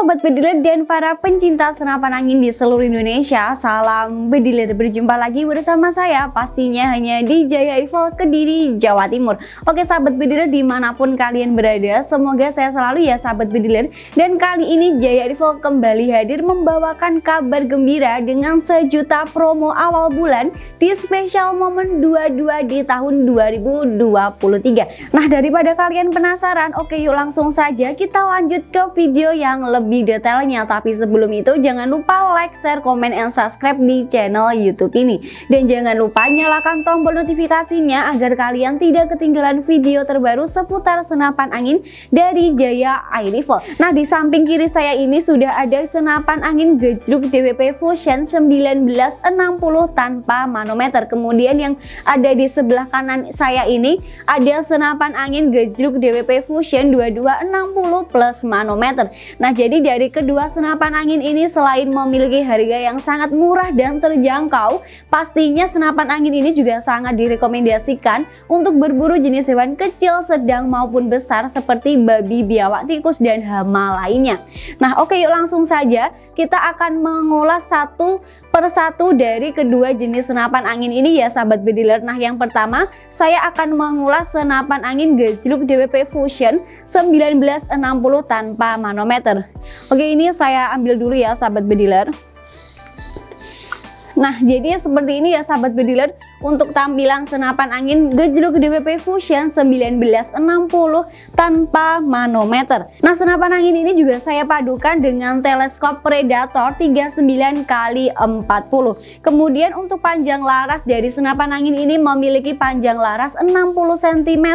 Sobat Bediler dan para pencinta senapan angin di seluruh Indonesia Salam Bediler, berjumpa lagi bersama saya pastinya hanya di Jaya Rifle Kediri, Jawa Timur. Oke sahabat Bediler di mana pun kalian berada Semoga saya selalu ya sahabat Bediler Dan kali ini Jaya Rifle kembali hadir membawakan kabar gembira Dengan sejuta promo awal bulan di spesial momen 22 di tahun 2023 Nah daripada kalian penasaran Oke yuk langsung saja kita lanjut ke video yang lebih lebih detailnya. Tapi sebelum itu jangan lupa like, share, komen, dan subscribe di channel youtube ini. Dan jangan lupa nyalakan tombol notifikasinya agar kalian tidak ketinggalan video terbaru seputar senapan angin dari Jaya Air Rifle nah di samping kiri saya ini sudah ada senapan angin gejruk DWP Fusion 1960 tanpa manometer. Kemudian yang ada di sebelah kanan saya ini ada senapan angin gejruk DWP Fusion 2260 plus manometer. Nah jadi dari kedua senapan angin ini selain memiliki harga yang sangat murah dan terjangkau, pastinya senapan angin ini juga sangat direkomendasikan untuk berburu jenis hewan kecil, sedang maupun besar seperti babi, biawak, tikus, dan hama lainnya. Nah oke yuk langsung saja kita akan mengulas satu persatu dari kedua jenis senapan angin ini ya sahabat bediler Nah yang pertama saya akan mengulas senapan angin gejluk DWP Fusion 1960 tanpa manometer Oke ini saya ambil dulu ya sahabat bediler. Nah jadi seperti ini ya sahabat bediler untuk tampilan senapan angin gejluk DWP Fusion 1960 tanpa manometer. Nah senapan angin ini juga saya padukan dengan teleskop Predator 39 kali 40. Kemudian untuk panjang laras dari senapan angin ini memiliki panjang laras 60 cm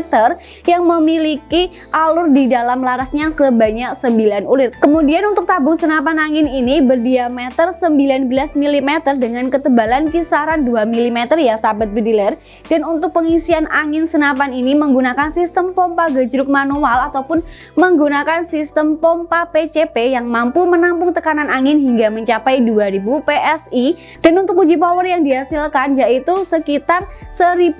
yang memiliki alur di dalam larasnya sebanyak 9 ulir. Kemudian untuk tabung senapan angin ini berdiameter 19 mm dengan ketebalan kisaran 2 mm ya sahabat bediler. Dan untuk pengisian angin senapan ini menggunakan sistem pompa gejruk manual ataupun menggunakan sistem pompa PCP yang mampu menampung tekanan angin hingga mencapai 2000 PSI dan untuk uji power yang dihasilkan yaitu sekitar 1100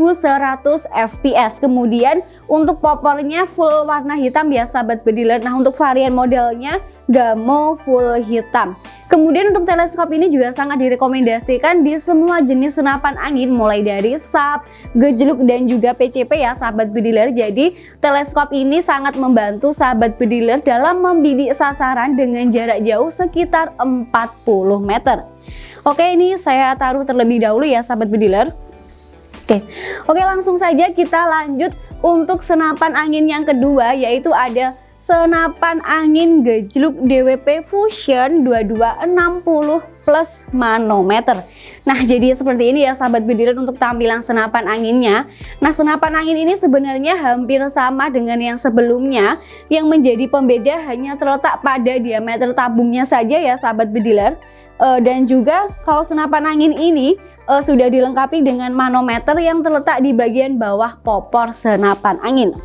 fps kemudian untuk popornya full warna hitam ya sahabat bediler. Nah untuk varian modelnya Gamo full hitam. Kemudian untuk teleskop ini juga sangat direkomendasikan di semua jenis senapan angin mulai dari SAP, gejluk dan juga PCP ya sahabat bediler. Jadi teleskop ini sangat membantu sahabat bediler dalam membidik sasaran dengan jarak jauh sekitar 40 meter. Oke ini saya taruh terlebih dahulu ya sahabat bediler. Oke, oke langsung saja kita lanjut untuk senapan angin yang kedua yaitu ada senapan angin gejluk DWP Fusion 2260 plus manometer. Nah jadi seperti ini ya sahabat bediran untuk tampilan senapan anginnya. Nah senapan angin ini sebenarnya hampir sama dengan yang sebelumnya. Yang menjadi pembeda hanya terletak pada diameter tabungnya saja ya sahabat bediler e, Dan juga kalau senapan angin ini e, sudah dilengkapi dengan manometer yang terletak di bagian bawah popor senapan angin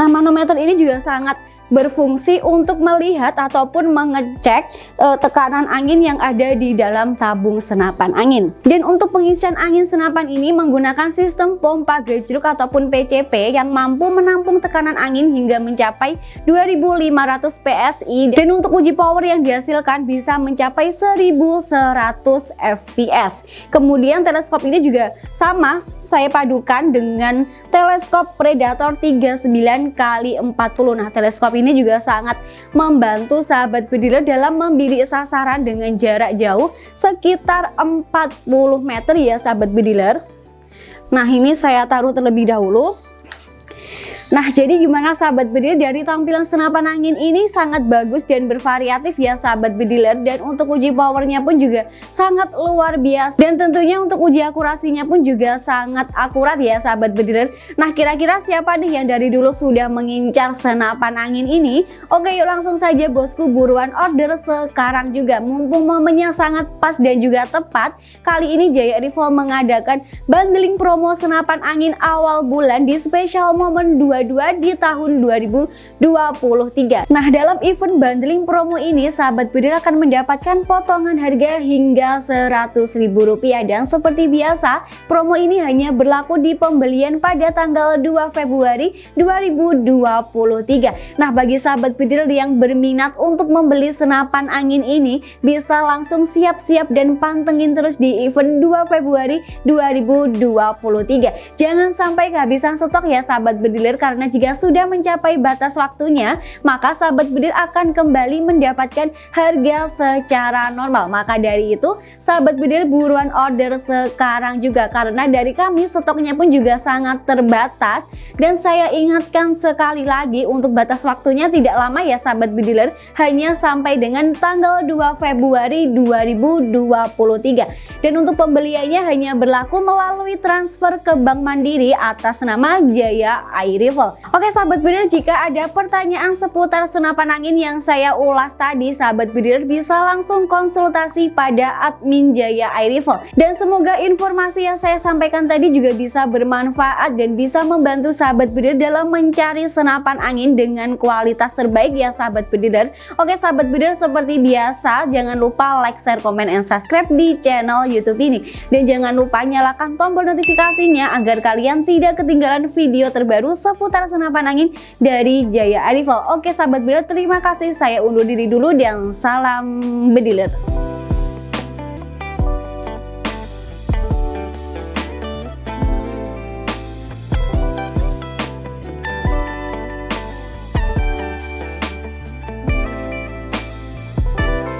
Nah manometer ini juga sangat berfungsi untuk melihat ataupun mengecek e, tekanan angin yang ada di dalam tabung senapan angin. Dan untuk pengisian angin senapan ini menggunakan sistem pompa gejruk ataupun PCP yang mampu menampung tekanan angin hingga mencapai 2500 PSI dan untuk uji power yang dihasilkan bisa mencapai 1100 fps. Kemudian teleskop ini juga sama saya padukan dengan teleskop Predator 39 kali 40. Nah, teleskop ini juga sangat membantu sahabat bediler dalam membidik sasaran dengan jarak jauh sekitar 40 meter ya sahabat bediler. Nah ini saya taruh terlebih dahulu Nah jadi gimana sahabat bediler dari tampilan senapan angin ini sangat bagus dan bervariatif ya sahabat bediler dan untuk uji powernya pun juga sangat luar biasa. Dan tentunya untuk uji akurasinya pun juga sangat akurat ya sahabat bediler Nah kira-kira siapa nih yang dari dulu sudah mengincar senapan angin ini? Oke yuk langsung saja bosku buruan order sekarang juga. Mumpung momennya sangat pas dan juga tepat Kali ini Jaya Rifle mengadakan bundling promo senapan angin awal bulan di spesial momen 2 2022 di tahun 2023. Nah, dalam event bundling promo ini, sahabat bediler akan mendapatkan potongan harga hingga Rp100.000 dan seperti biasa, promo ini hanya berlaku di pembelian pada tanggal 2 Februari 2023. Nah, bagi sahabat bediler yang berminat untuk membeli senapan angin ini, bisa langsung siap-siap dan pantengin terus di event 2 Februari 2023. Jangan sampai kehabisan stok ya sahabat bediler jika sudah mencapai batas waktunya maka sahabat bediler akan kembali mendapatkan harga secara normal. Maka dari itu sahabat bediler buruan order sekarang juga. Karena dari kami stoknya pun juga sangat terbatas. Dan saya ingatkan sekali lagi untuk batas waktunya tidak lama ya sahabat bediler. Hanya sampai dengan tanggal 2 Februari 2023 dan untuk pembeliannya hanya berlaku melalui transfer ke Bank Mandiri atas nama Jaya Air Oke sahabat bidir jika ada pertanyaan seputar senapan angin yang saya ulas tadi sahabat bidir bisa langsung konsultasi pada admin Jaya Air Rifle. Dan semoga informasi yang saya sampaikan tadi juga bisa bermanfaat dan bisa membantu sahabat bidir dalam mencari senapan angin dengan kualitas terbaik ya sahabat bidir. Oke sahabat bidir seperti biasa jangan lupa like, share, komen, and subscribe di channel YouTube ini. Dan jangan lupa nyalakan tombol notifikasinya agar kalian tidak ketinggalan video terbaru seputar senapan angin dari Jaya Arrival. Oke sahabat bediler terima kasih saya undur diri dulu dan salam bediler.